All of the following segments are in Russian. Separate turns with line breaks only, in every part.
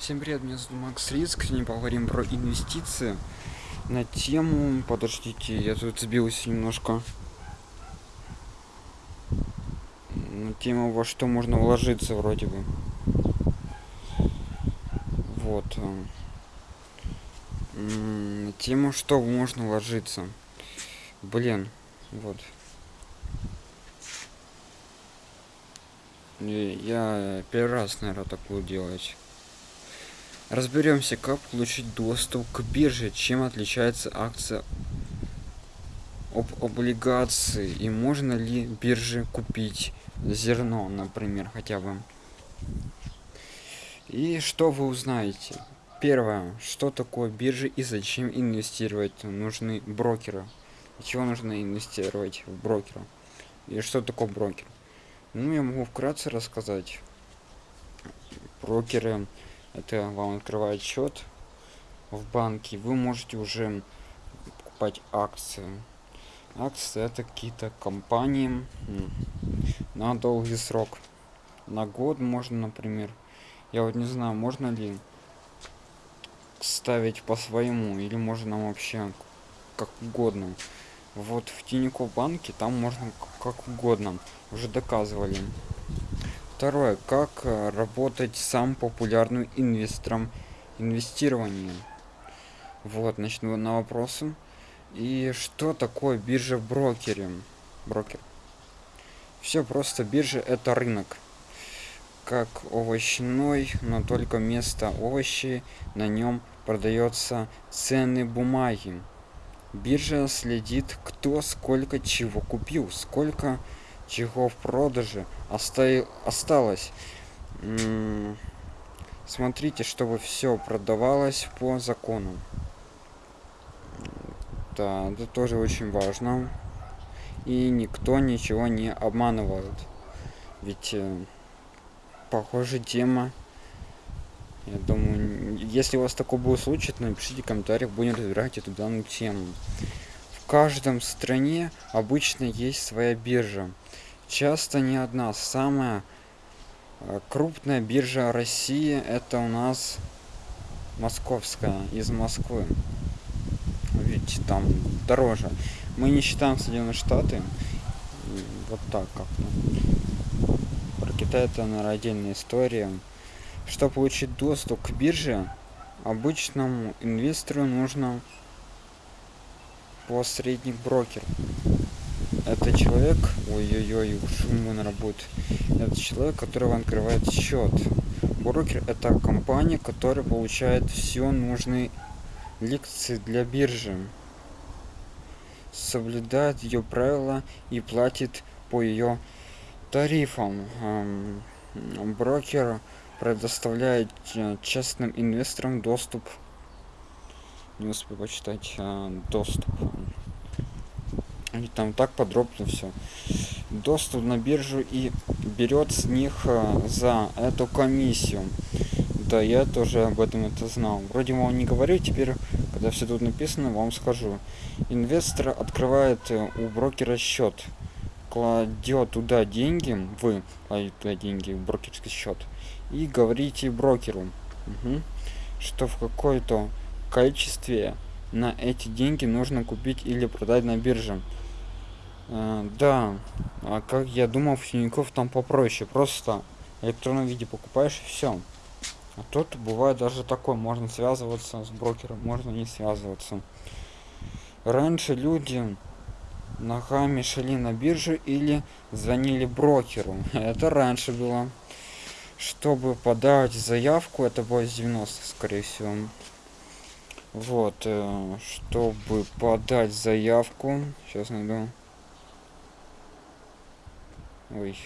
Всем привет, меня зовут Макс Риск. Сегодня поговорим про инвестиции на тему... Подождите, я тут сбился немножко. На тему, во что можно вложиться вроде бы. Вот. На тему, что можно вложиться. Блин, вот. Я первый раз, наверное, так буду делать. Разберемся, как получить доступ к бирже, чем отличается акция об облигации и можно ли бирже купить зерно, например, хотя бы. И что вы узнаете? Первое, что такое биржа и зачем инвестировать нужны брокеры. Чего нужно инвестировать в брокера? И что такое брокер? Ну, я могу вкратце рассказать. Брокеры это вам открывает счет в банке. Вы можете уже покупать акции. Акции это какие-то компании на долгий срок. На год можно например я вот не знаю можно ли ставить по своему или можно вообще как угодно. Вот в тинькофф банке там можно как угодно. Уже доказывали Второе. Как э, работать сам популярным инвестором инвестирования? Вот, начну на вопросы. И что такое биржа брокере? Брокер. Все просто биржа это рынок. Как овощной, но только вместо овощей на нем продается ценные бумаги. Биржа следит, кто сколько чего купил, сколько чего в продаже осталось. Смотрите чтобы все продавалось по закону. Да это тоже очень важно. И никто ничего не обманывает. Ведь э, похоже тема я думаю если у вас такой был случай то напишите в комментариях будем разбирать эту данную тему. В каждом стране обычно есть своя биржа часто не одна. Самая э, крупная биржа россии это у нас московская из москвы. Ведь там дороже. Мы не считаем соединенные штаты. Вот так как-то про китай это наверное отдельная история. Чтобы получить доступ к бирже обычному инвестору нужно посредник брокер это человек ой-ой-ой шум на работе это человек которого открывает счет. Брокер это компания которая получает все нужные лекции для биржи. Соблюдает ее правила и платит по ее тарифам. Брокер предоставляет э, частным инвесторам доступ. Не успел почитать э, доступ и там так подробно все доступ на биржу и берет с них э, за эту комиссию. Да я тоже об этом это знал. Вроде вам не говорю теперь когда все тут написано вам скажу. Инвестор открывает э, у брокера счет кладет туда деньги вы кладете туда деньги в брокерский счет и говорите брокеру угу, что в какой-то количестве на эти деньги нужно купить или продать на бирже Э, да, а как я думал, в Тинькофф там попроще. Просто в электронном виде покупаешь и все. А тут бывает даже такое, можно связываться с брокером, можно не связываться. Раньше люди ногами шли на биржу или звонили брокеру. Это раньше было. Чтобы подать заявку, это было с 90 скорее всего. Вот, э, чтобы подать заявку, сейчас найду ой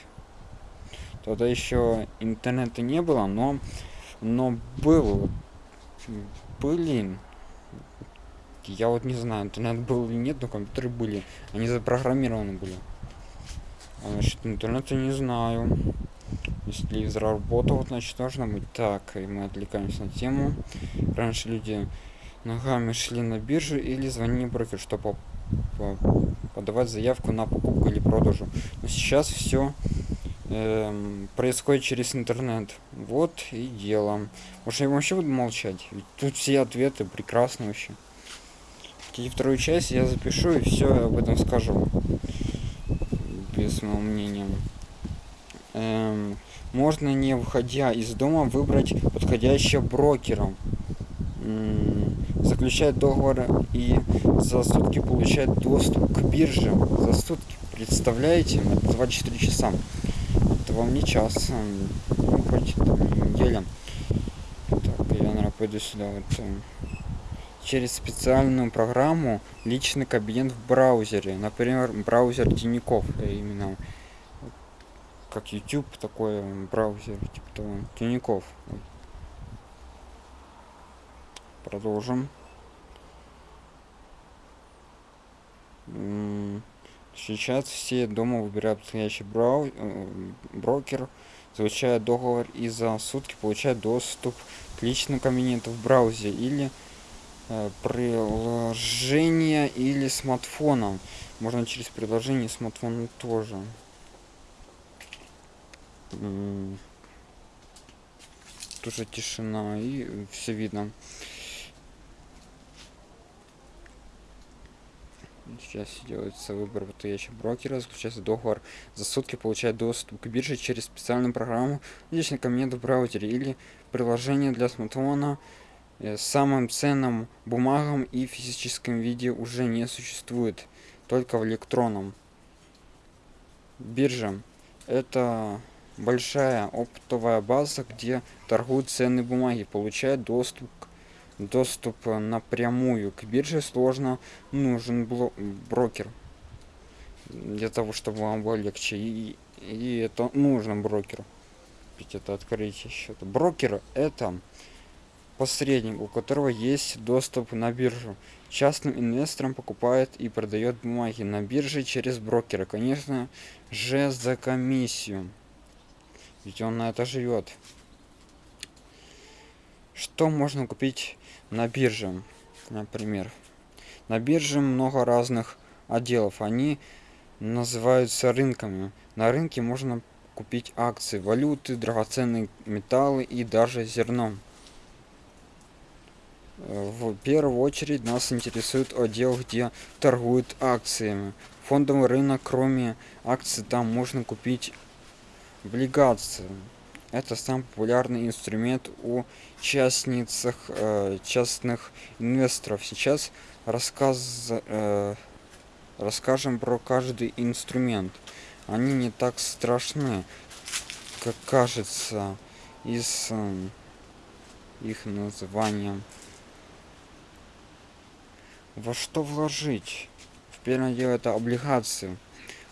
тогда еще интернета не было но но был блин. Я вот не знаю интернет был или нет но компьютеры были они запрограммированы были. А, значит интернета не знаю. Если телевизор значит должно быть. Так и мы отвлекаемся на тему. Раньше люди ногами шли на биржу или звонили брокер чтобы подавать заявку на покупку или продажу но сейчас все эм, происходит через интернет. Вот и дело. Может, я вообще буду молчать? Ведь тут все ответы прекрасны вообще. И вторую часть я запишу и все об этом скажу. Без моего мнения. Эм, можно, не выходя из дома, выбрать подходящего брокера. Заключать договор и за сутки получать доступ к бирже. За сутки, представляете? Это 24 часа. Это вам не час. Ну, хоть там, неделя. Так, я, наверное, пойду сюда. Вот, эм, через специальную программу личный кабинет в браузере. Например, браузер Тиняков. Именно как YouTube такой браузер, типа того, Тиняков. Продолжим. Сейчас все дома выбирают подходящий брау... Э, брокер, заключают договор и за сутки получают доступ к личному кабинету в браузере или э, приложение или смартфоном. Можно через приложение смартфона тоже тоже тишина и все видно Сейчас делается выбор подходящего брокера, заключается договор за сутки, получает доступ к бирже через специальную программу, личный кабинет в браузере или приложение для смартфона. Э, самым ценным бумагам и физическом виде уже не существует, только в электронном. Биржа – это большая оптовая база, где торгуют ценные бумаги, получают доступ к доступ напрямую к бирже сложно нужен брокер для того чтобы вам было легче. И, и это нужно брокеру. Ведь это открытие счета. Брокер это посредник у которого есть доступ на биржу. Частным инвесторам покупает и продает бумаги на бирже через брокера. Конечно же за комиссию. Ведь он на это живет. Что можно купить на бирже например. На бирже много разных отделов. Они называются рынками. На рынке можно купить акции валюты драгоценные металлы и даже зерно. В первую очередь нас интересует отдел где торгуют акциями. Фондовый рынок кроме акций там можно купить облигации это самый популярный инструмент у частницах э, частных инвесторов. Сейчас рассказ э, расскажем про каждый инструмент. Они не так страшны как кажется из э, их названия. Во что вложить? В первое дело это облигации.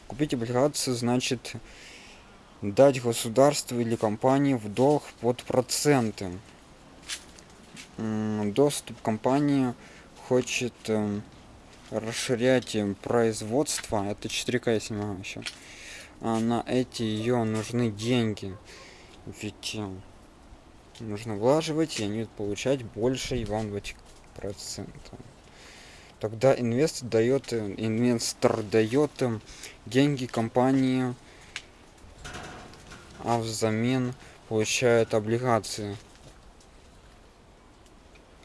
Купить облигацию значит дать государству или компании в долг под проценты. Доступ компании хочет эм, расширять производство, это 4К если еще, а на эти ее нужны деньги, ведь э, нужно влаживать и они получать больше вам дать процентов. Тогда инвестор дает, э, инвестор дает эм, деньги компании а взамен получают облигации.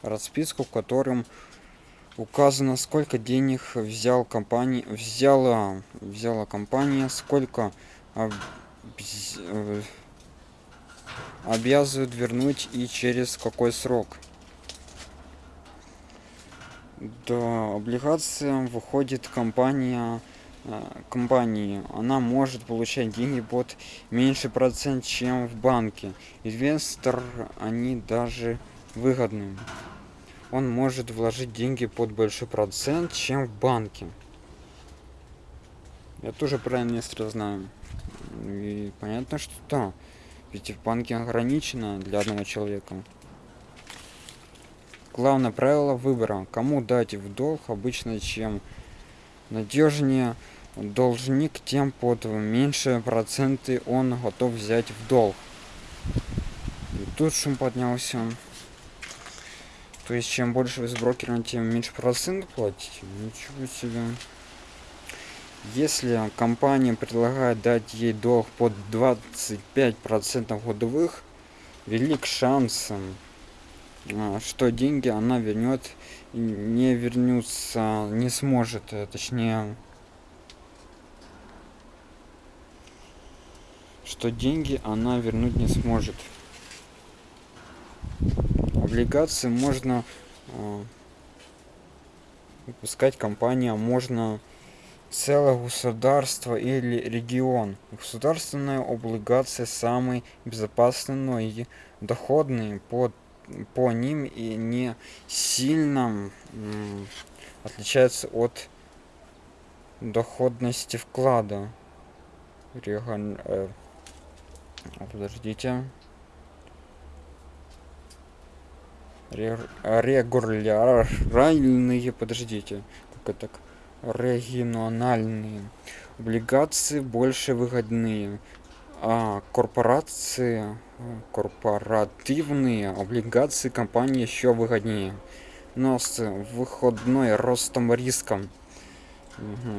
Расписку в котором указано сколько денег взял компания взяла взяла компания сколько об, э, обязывают вернуть и через какой срок. До облигациям выходит компания компании она может получать деньги под меньше процент чем в банке. Инвестор они даже выгодны. Он может вложить деньги под большой процент чем в банке. Я тоже про инвестора знаю. И понятно что да ведь в банке ограничено для одного человека. Главное правило выбора. Кому дать в долг обычно чем надежнее должник тем под меньшие проценты он готов взять в долг. И тут шум поднялся. То есть чем больше вы с брокером тем меньше процент платите? Ничего себе. Если компания предлагает дать ей долг под 25 процентов годовых велик шанс а, что деньги она вернет не вернется не сможет э, точнее что деньги она вернуть не сможет облигации можно э, выпускать компания можно целое государство или регион. Государственная облигация самый безопасный и доходный по, по ним и не сильно отличается от доходности вклада. Реган, э, подождите. Регулярные, подождите, как это так? региональные облигации больше выгодные а корпорации корпоративные облигации компании еще выгоднее но с выходной ростом риском угу.